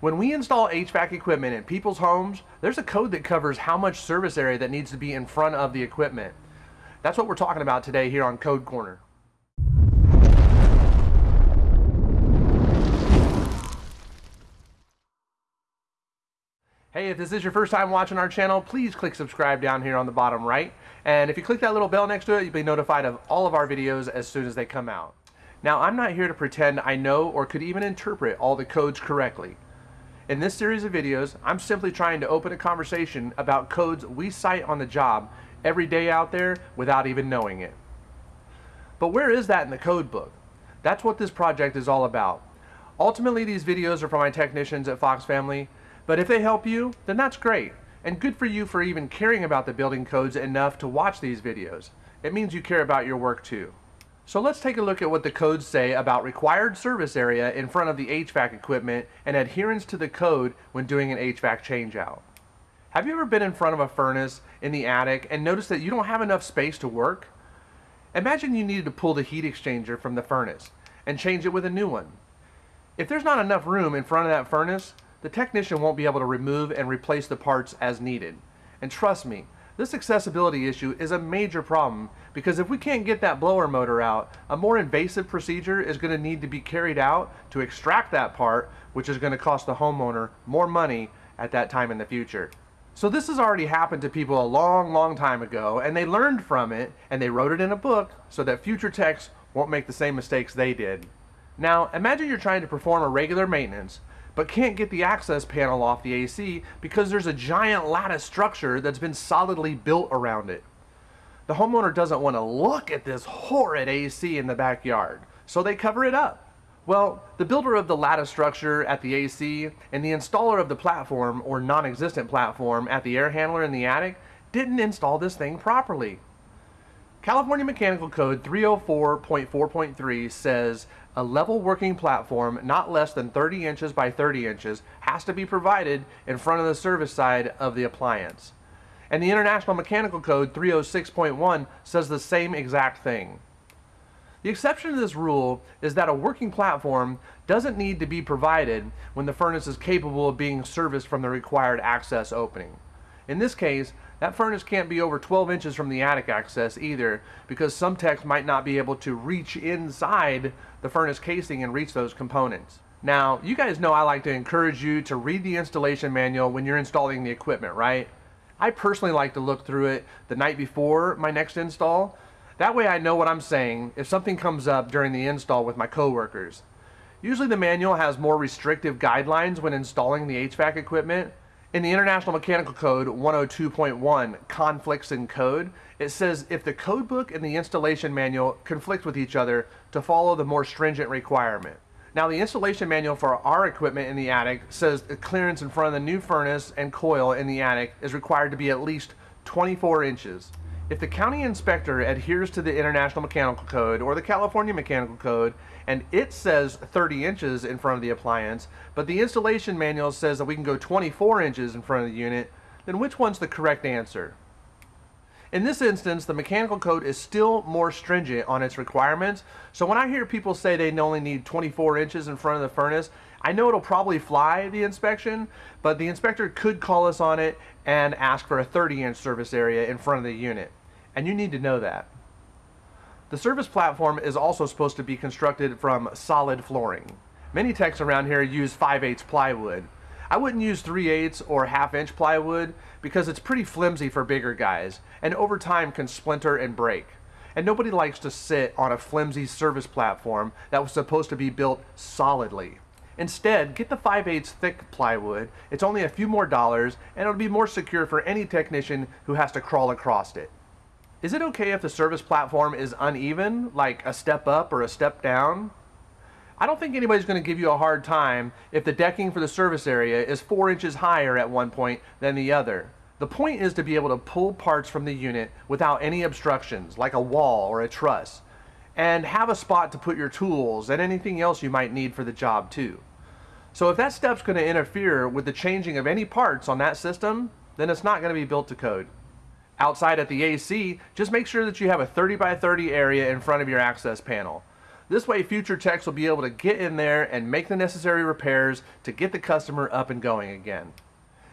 When we install HVAC equipment in people's homes, there's a code that covers how much service area that needs to be in front of the equipment. That's what we're talking about today here on Code Corner. Hey, if this is your first time watching our channel, please click subscribe down here on the bottom right. And if you click that little bell next to it, you'll be notified of all of our videos as soon as they come out. Now, I'm not here to pretend I know or could even interpret all the codes correctly. In this series of videos, I'm simply trying to open a conversation about codes we cite on the job every day out there without even knowing it. But where is that in the code book? That's what this project is all about. Ultimately, these videos are for my technicians at Fox Family, but if they help you, then that's great. And good for you for even caring about the building codes enough to watch these videos. It means you care about your work too. So let's take a look at what the codes say about required service area in front of the HVAC equipment and adherence to the code when doing an HVAC changeout. Have you ever been in front of a furnace in the attic and noticed that you don't have enough space to work? Imagine you needed to pull the heat exchanger from the furnace and change it with a new one. If there's not enough room in front of that furnace, the technician won't be able to remove and replace the parts as needed. And trust me, this accessibility issue is a major problem because if we can't get that blower motor out, a more invasive procedure is going to need to be carried out to extract that part, which is going to cost the homeowner more money at that time in the future. So this has already happened to people a long, long time ago, and they learned from it, and they wrote it in a book so that future techs won't make the same mistakes they did. Now, imagine you're trying to perform a regular maintenance, but can't get the access panel off the AC because there's a giant lattice structure that's been solidly built around it. The homeowner doesn't want to look at this horrid AC in the backyard, so they cover it up. Well, the builder of the lattice structure at the AC and the installer of the platform or non-existent platform at the air handler in the attic didn't install this thing properly. California Mechanical Code 304.4.3 says a level working platform not less than 30 inches by 30 inches has to be provided in front of the service side of the appliance. And the International Mechanical Code 306.1 says the same exact thing. The exception to this rule is that a working platform doesn't need to be provided when the furnace is capable of being serviced from the required access opening. In this case, that furnace can't be over 12 inches from the attic access either because some techs might not be able to reach inside the furnace casing and reach those components. Now, you guys know I like to encourage you to read the installation manual when you're installing the equipment, right? I personally like to look through it the night before my next install. That way I know what I'm saying if something comes up during the install with my coworkers. Usually the manual has more restrictive guidelines when installing the HVAC equipment, in the International Mechanical Code 102.1, Conflicts in Code, it says if the code book and the installation manual conflict with each other to follow the more stringent requirement. Now the installation manual for our equipment in the attic says the clearance in front of the new furnace and coil in the attic is required to be at least 24 inches. If the county inspector adheres to the International Mechanical Code or the California Mechanical Code and it says 30 inches in front of the appliance, but the installation manual says that we can go 24 inches in front of the unit, then which one's the correct answer? In this instance, the mechanical code is still more stringent on its requirements, so when I hear people say they only need 24 inches in front of the furnace, I know it'll probably fly the inspection, but the inspector could call us on it and ask for a 30 inch service area in front of the unit and you need to know that. The service platform is also supposed to be constructed from solid flooring. Many techs around here use 5 8 plywood. I wouldn't use 3 8 or half inch plywood because it's pretty flimsy for bigger guys and over time can splinter and break. And nobody likes to sit on a flimsy service platform that was supposed to be built solidly. Instead, get the 5 8 thick plywood. It's only a few more dollars and it'll be more secure for any technician who has to crawl across it. Is it okay if the service platform is uneven, like a step up or a step down? I don't think anybody's going to give you a hard time if the decking for the service area is 4 inches higher at one point than the other. The point is to be able to pull parts from the unit without any obstructions, like a wall or a truss, and have a spot to put your tools and anything else you might need for the job too. So if that step's going to interfere with the changing of any parts on that system, then it's not going to be built to code outside at the AC, just make sure that you have a 30 by 30 area in front of your access panel. This way future techs will be able to get in there and make the necessary repairs to get the customer up and going again.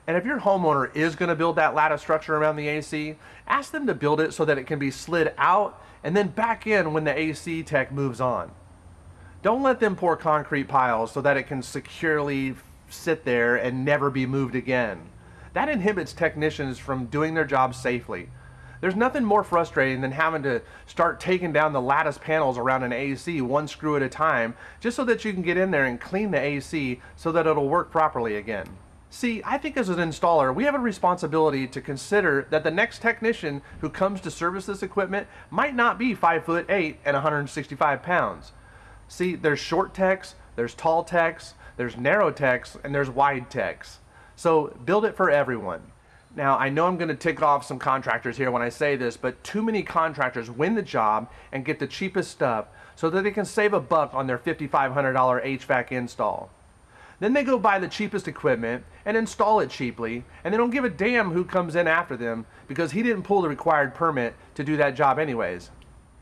And if your homeowner is going to build that lattice structure around the AC, ask them to build it so that it can be slid out and then back in when the AC tech moves on. Don't let them pour concrete piles so that it can securely sit there and never be moved again. That inhibits technicians from doing their job safely. There's nothing more frustrating than having to start taking down the lattice panels around an AC one screw at a time just so that you can get in there and clean the AC so that it'll work properly again. See, I think as an installer, we have a responsibility to consider that the next technician who comes to service this equipment might not be 5 foot 8 and 165 pounds. See, there's short techs, there's tall techs, there's narrow techs, and there's wide techs. So build it for everyone. Now, I know I'm going to tick off some contractors here when I say this, but too many contractors win the job and get the cheapest stuff so that they can save a buck on their $5,500 HVAC install. Then they go buy the cheapest equipment and install it cheaply, and they don't give a damn who comes in after them because he didn't pull the required permit to do that job anyways.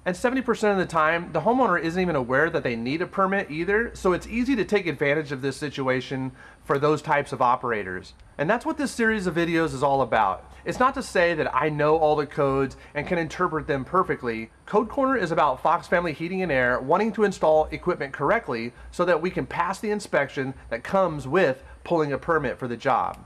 And 70% of the time, the homeowner isn't even aware that they need a permit either, so it's easy to take advantage of this situation for those types of operators. And that's what this series of videos is all about. It's not to say that I know all the codes and can interpret them perfectly. Code Corner is about Fox Family Heating and Air wanting to install equipment correctly so that we can pass the inspection that comes with pulling a permit for the job.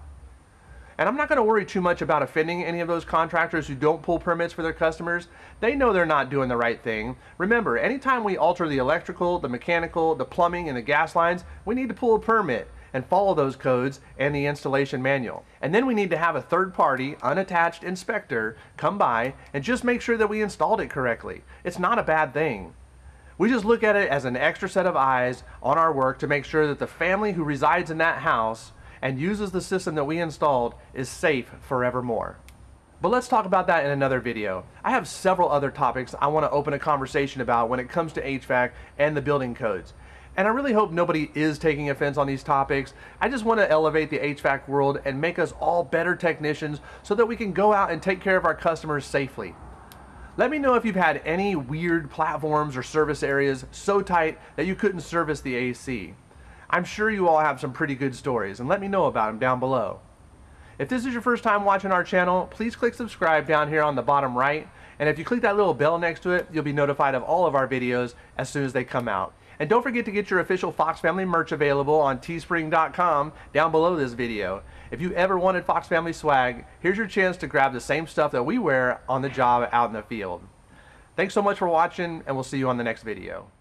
And I'm not going to worry too much about offending any of those contractors who don't pull permits for their customers. They know they're not doing the right thing. Remember, anytime we alter the electrical, the mechanical, the plumbing, and the gas lines, we need to pull a permit and follow those codes and the installation manual. And then we need to have a third party, unattached inspector come by and just make sure that we installed it correctly. It's not a bad thing. We just look at it as an extra set of eyes on our work to make sure that the family who resides in that house and uses the system that we installed is safe forevermore. But let's talk about that in another video. I have several other topics I want to open a conversation about when it comes to HVAC and the building codes. And I really hope nobody is taking offense on these topics. I just want to elevate the HVAC world and make us all better technicians so that we can go out and take care of our customers safely. Let me know if you've had any weird platforms or service areas so tight that you couldn't service the AC. I'm sure you all have some pretty good stories and let me know about them down below. If this is your first time watching our channel, please click subscribe down here on the bottom right. And if you click that little bell next to it, you'll be notified of all of our videos as soon as they come out. And don't forget to get your official Fox Family merch available on teespring.com down below this video. If you ever wanted Fox Family swag, here's your chance to grab the same stuff that we wear on the job out in the field. Thanks so much for watching, and we'll see you on the next video.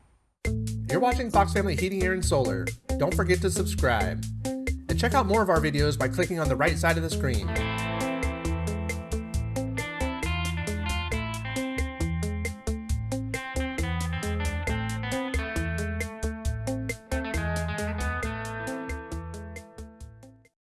You're watching Fox Family Heating, Air, and Solar. Don't forget to subscribe. And check out more of our videos by clicking on the right side of the screen.